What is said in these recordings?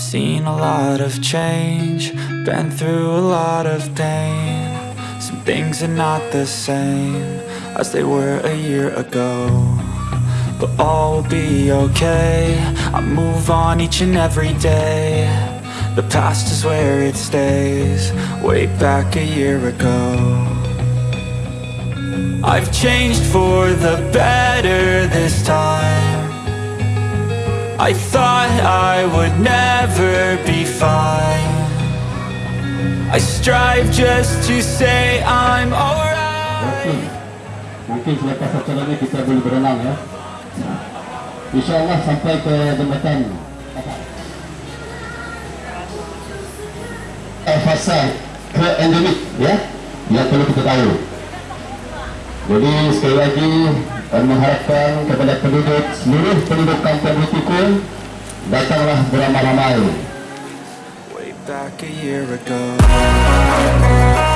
seen a lot of change, been through a lot of pain. Some things are not the same as they were a year ago. But all will be okay. I move on each and every day. The past is where it stays, way back a year ago. I've changed for the better this time. I thought I would never fine. I strive just to say I'm alright. Mungkin selepas acara ini kita boleh berenang ya. InsyaAllah sampai ke jambatan eh, fasa ke endemik ya yang perlu kita tahu. Jadi sekali lagi kami mengharapkan kepada penduduk seluruh penduduk kampung Butikul datanglah beramai-ramai back a year ago.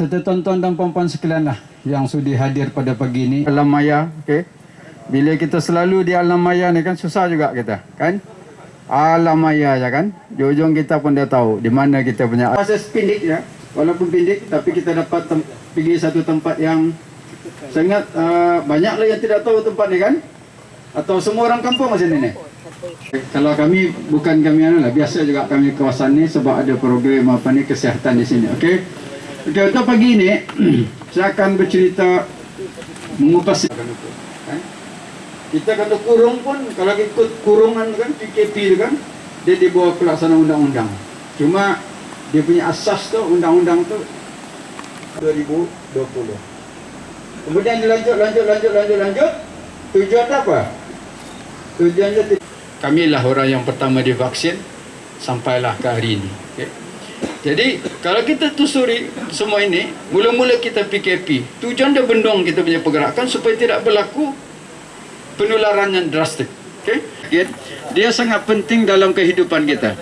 Serta tuan-tuan dan puan-puan sekalian lah yang sudi hadir pada pagi ni. Alam maya, okey. Bila kita selalu di alam maya ni kan susah juga kita, kan? Alam maya ya kan? Di ujung kita pun dah tahu di mana kita punya proses pindik ya. Walaupun pindik tapi kita dapat pergi satu tempat yang sangat uh, banyaklah yang tidak tahu tempat ni kan? Atau semua orang kampung macam ni ni? Kalau kami bukan kami anu lah biasa juga kami kawasan ni sebab ada program apa ni kesihatan di sini. Okey. Okey untuk pagi ni saya akan bercerita mengupas kan? Kita kena kurung pun kalau ikut kurungan kan PKP tu kan dia di bawah pelaksanaan undang-undang. Cuma dia punya asas tu undang-undang tu 2020. Kemudian dilanjut lanjut lanjut lanjut lanjut tujuan apa? Tujuannya tu- kami lah orang yang pertama divaksin sampailah ke hari ini. Okay. Jadi kalau kita tusuri semua ini, mula-mula kita PKP, tujuan dia bendung kita punya pergerakan supaya tidak berlaku penularan yang drastik. Okay. Dia sangat penting dalam kehidupan kita.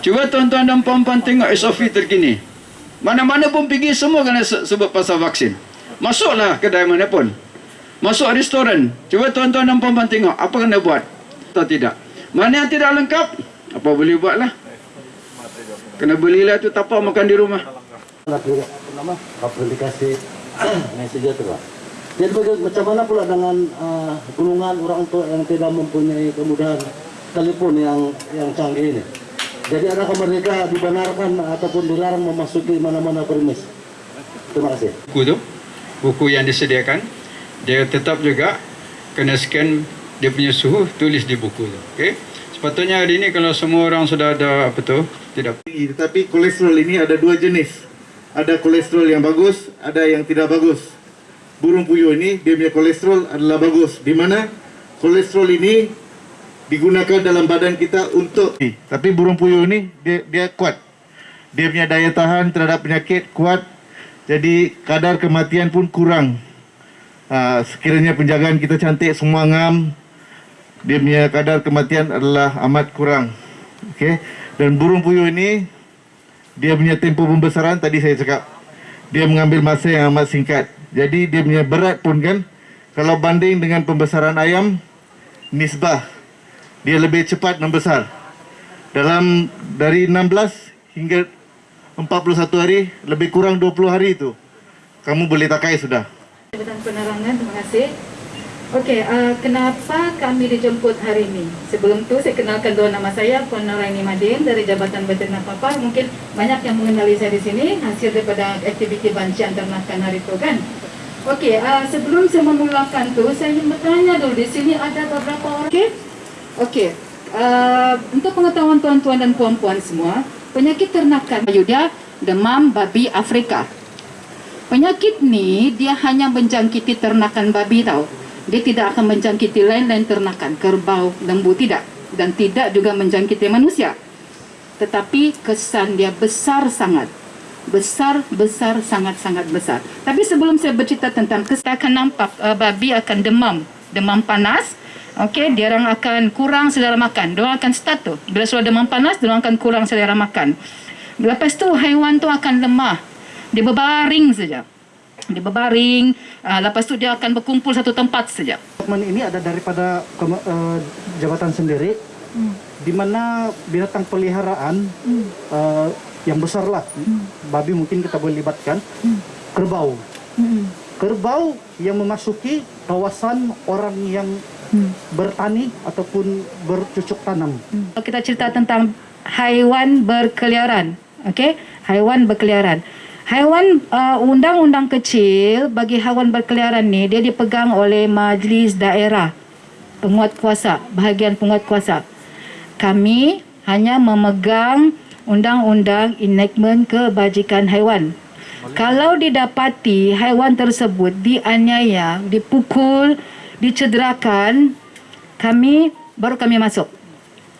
Cuba tuan-tuan dan puan-puan tengok SOP terkini. Mana-mana pun pergi semua kena se- sebut pasal vaksin. Masuklah kedai mana pun. Masuk restoran. Cuba tuan-tuan dan puan-puan tengok apa kena buat atau tidak. Mana yang tidak lengkap, apa boleh buatlah. Kena belilah tu tapak makan di rumah. Nama aplikasi messenger tu Pak. Jadi macam mana pula dengan uh, golongan orang tua yang tidak mempunyai kemudahan telepon yang yang canggih ini? Jadi adakah mereka dibenarkan ataupun dilarang memasuki mana-mana premis? Terima kasih. buku tu buku yang disediakan dia tetap juga kena scan dia punya suhu tulis di buku tu okey sepatutnya hari ni kalau semua orang sudah ada apa tu tidak. Tinggi tetapi kolesterol ini ada dua jenis. Ada kolesterol yang bagus ada yang tidak bagus. Burung puyuh ini dia punya kolesterol adalah bagus. Di mana kolesterol ini digunakan dalam badan kita untuk tapi burung puyuh ini dia dia kuat. Dia punya daya tahan terhadap penyakit kuat. Jadi kadar kematian pun kurang. Uh, sekiranya penjagaan kita cantik semua ngam dia punya kadar kematian adalah amat kurang. Okey dan burung puyuh ini dia punya tempoh pembesaran tadi saya cakap. Dia mengambil masa yang amat singkat. Jadi dia punya berat pun kan kalau banding dengan pembesaran ayam nisbah dia lebih cepat membesar. Dalam dari 16 hingga 41 hari lebih kurang 20 hari itu kamu boleh takai sudah. Terima kasih. Okey, uh, kenapa kami dijemput hari ini? Sebelum tu saya kenalkan dua nama saya, Puan Nuraini Madin dari Jabatan Veteriner Papar. Mungkin banyak yang mengenali saya di sini hasil daripada aktiviti bancian ternakan hari itu kan. Okey, uh, sebelum saya memulakan tu, saya ingin bertanya dulu di sini ada beberapa orang. Okey, okey. Uh, untuk pengetahuan tuan-tuan dan puan-puan semua, penyakit ternakan Yuda demam babi Afrika. Penyakit ni dia hanya menjangkiti ternakan babi tau. Dia tidak akan menjangkiti lain-lain ternakan, kerbau, lembu tidak dan tidak juga menjangkiti manusia. Tetapi kesan dia besar sangat. Besar, besar, sangat-sangat besar. Tapi sebelum saya bercerita tentang kesan akan nampak uh, babi akan demam, demam panas. Okey, dia orang akan kurang selera makan. Dia akan start tu. Bila sudah demam panas, dia akan kurang selera makan. Lepas tu haiwan tu akan lemah. Dia berbaring saja. Dia berbaring, uh, lepas tu dia akan berkumpul satu tempat saja. Dokumen ini ada daripada uh, jabatan sendiri, di mana binatang peliharaan uh, yang besar lah, babi mungkin kita boleh libatkan, kerbau. Kerbau yang memasuki kawasan orang yang bertani ataupun bercucuk tanam. Kalau kita cerita tentang haiwan berkeliaran, okey? Haiwan berkeliaran. Haiwan uh, undang-undang kecil bagi haiwan berkeliaran ni dia dipegang oleh majlis daerah penguat kuasa, bahagian penguat kuasa. Kami hanya memegang undang-undang enactment kebajikan haiwan. Kalau didapati haiwan tersebut dianiaya, dipukul, dicederakan, kami baru kami masuk.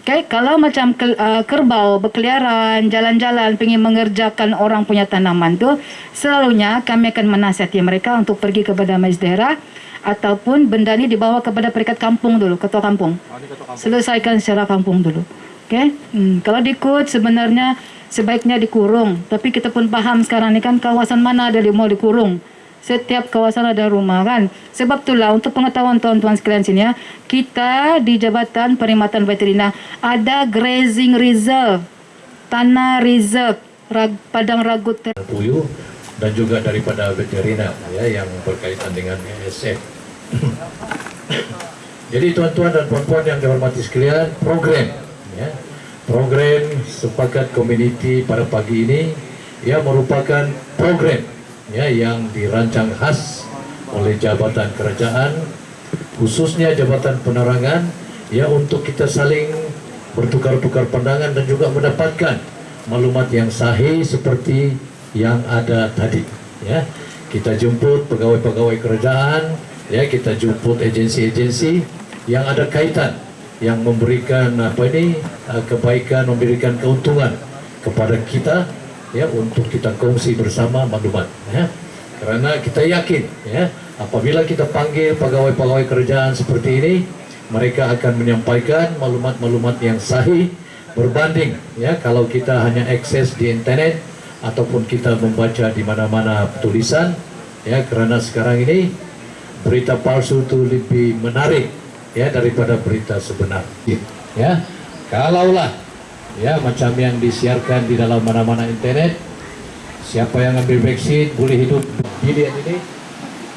Okay, kalau macam ke, uh, kerbau berkeliaran, jalan-jalan, ingin mengerjakan orang punya tanaman tu, selalunya kami akan menasihati mereka untuk pergi kepada majlis daerah ataupun benda ni dibawa kepada peringkat kampung dulu, ketua kampung. Selesaikan secara kampung dulu. Okay? Hmm, kalau dikut sebenarnya sebaiknya dikurung. Tapi kita pun faham sekarang ni kan kawasan mana ada yang mau dikurung. Setiap kawasan ada rumah kan. Sebab itulah untuk pengetahuan tuan-tuan sekalian sini ya, kita di Jabatan Perkhidmatan Veteriner ada grazing reserve, tanah reserve, rag, padang ragut ter- puyuh dan juga daripada veteriner ya yang berkaitan dengan ASF. Jadi tuan-tuan dan puan-puan yang dihormati sekalian, program ya. Program sepakat komuniti pada pagi ini ya merupakan program ya yang dirancang khas oleh jabatan kerajaan khususnya jabatan penerangan ya untuk kita saling bertukar-tukar pandangan dan juga mendapatkan maklumat yang sahih seperti yang ada tadi ya. Kita jemput pegawai-pegawai kerajaan ya kita jemput agensi-agensi yang ada kaitan yang memberikan apa ini uh, kebaikan memberikan keuntungan kepada kita ya untuk kita kongsi bersama maklumat ya. Karena kita yakin ya apabila kita panggil pegawai-pegawai kerajaan seperti ini mereka akan menyampaikan maklumat-maklumat yang sahih berbanding ya kalau kita hanya akses di internet ataupun kita membaca di mana-mana tulisan ya. Karena sekarang ini berita palsu itu lebih menarik ya daripada berita sebenar ya. Kalaulah ya macam yang disiarkan di dalam mana-mana internet siapa yang ambil vaksin boleh hidup bilion ini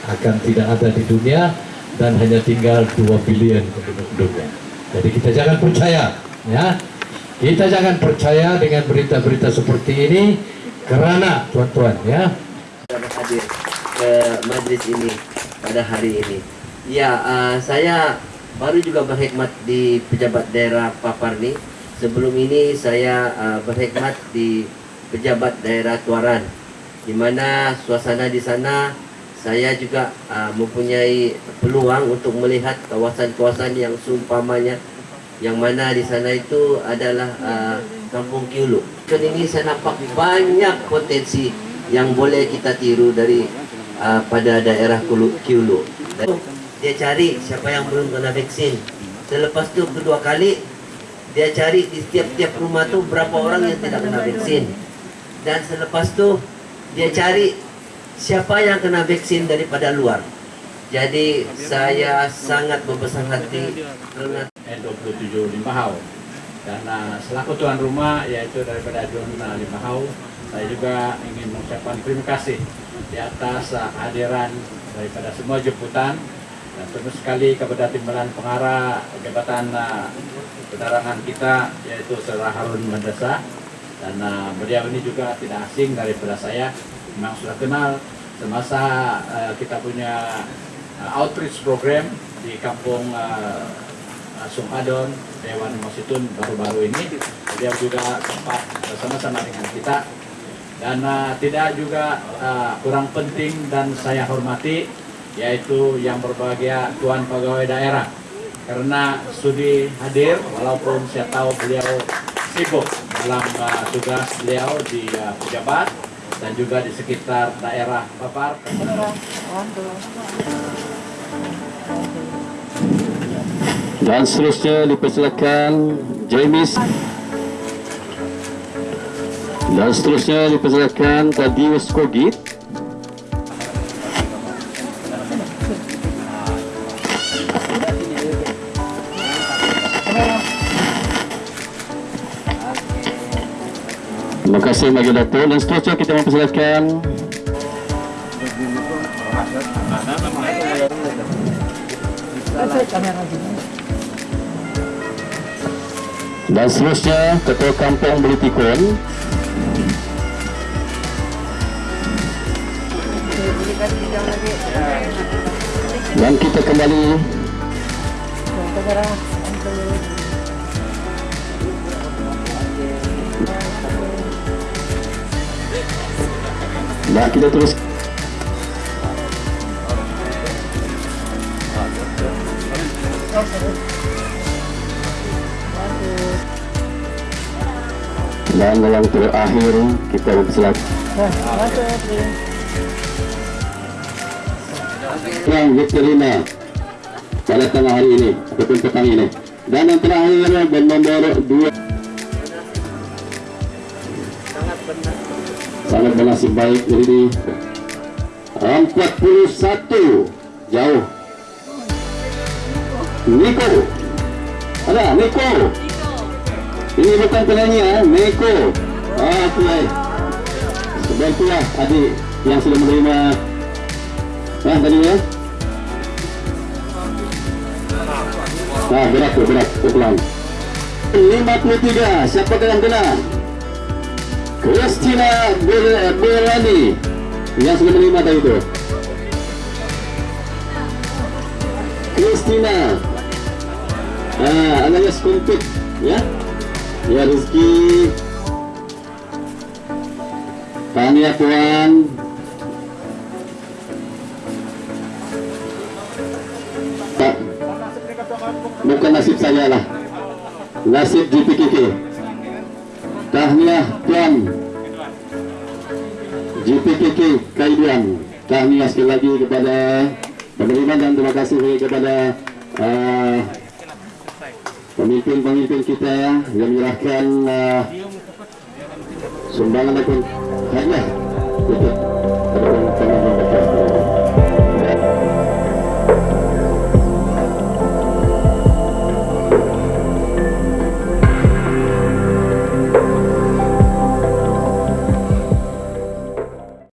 akan tidak ada di dunia dan hanya tinggal 2 bilion penduduk dunia. Jadi kita jangan percaya, ya. Kita jangan percaya dengan berita-berita seperti ini kerana tuan-tuan, ya. Dapat hadir ke majlis ini pada hari ini. Ya, uh, saya baru juga berkhidmat di pejabat daerah Papar ni. Sebelum ini saya uh, berkhidmat di pejabat daerah Tuaran. Di mana suasana di sana saya juga uh, mempunyai peluang untuk melihat kawasan-kawasan yang seumpamanya yang mana di sana itu adalah uh, kampung Kiulu. Kan ini saya nampak banyak potensi yang boleh kita tiru dari uh, pada daerah Kiulu. Dia cari siapa yang belum kena vaksin. Selepas tu kedua kali dia cari di setiap-tiap rumah tu berapa orang yang tidak kena vaksin. Dan selepas tu dia cari siapa yang kena vaksin daripada luar. Jadi saya sangat membesar hati kerana N27 Limbahau dan uh, selaku tuan rumah yaitu daripada John uh, Limbahau saya juga ingin mengucapkan terima kasih di atas uh, hadiran daripada semua jemputan dan tentu sekali kepada timbalan pengarah Jabatan uh, Penerangan kita yaitu Saudara Harun Mendesa dan uh, beliau ini juga tidak asing daripada saya. Memang sudah kenal semasa uh, kita punya uh, outreach program di kampung uh, Sunghadon, Dewan Masitun baru-baru ini. Beliau juga sempat bersama-sama dengan kita. Dan uh, tidak juga uh, kurang penting dan saya hormati yaitu yang berbahagia Tuan Pegawai Daerah karena sudi hadir walaupun saya tahu beliau sibuk dalam uh, tugas beliau di uh, pejabat dan juga di sekitar daerah Papar. Dan seterusnya dipersilakan James Dan seterusnya dipersilakan Tadius Kogit kasih bagi Dato' dan seterusnya kita mempersilakan Dan seterusnya Ketua Kampung Belitikun Dan kita kembali Dan kita terus. Dan yang terakhir kita bersilakan Yang Victorina pada tengah hari ini ataupun petang ini. Dan yang terakhir bernomor dua sangat bernasib baik jadi 41 jauh. Niko ada Niko ini bukan penyanyi ya Niko ah tu baik sebab itulah adik yang sudah menerima. Ah tadi ya ah berat tu berat. Pelan 53 siapa yang kena Christina Berani yang sudah menerima tadi itu Christina. Ah alias kumpit ya? Ya Rizky. Tania Puan tak. Bukan nasib saya lah. Nasib GPKK Tahniah Tuan GPKK Kaiduan Tahniah sekali lagi kepada penerima dan terima kasih kepada uh, pemimpin-pemimpin kita yang menyerahkan uh, sumbangan ataupun hadiah untuk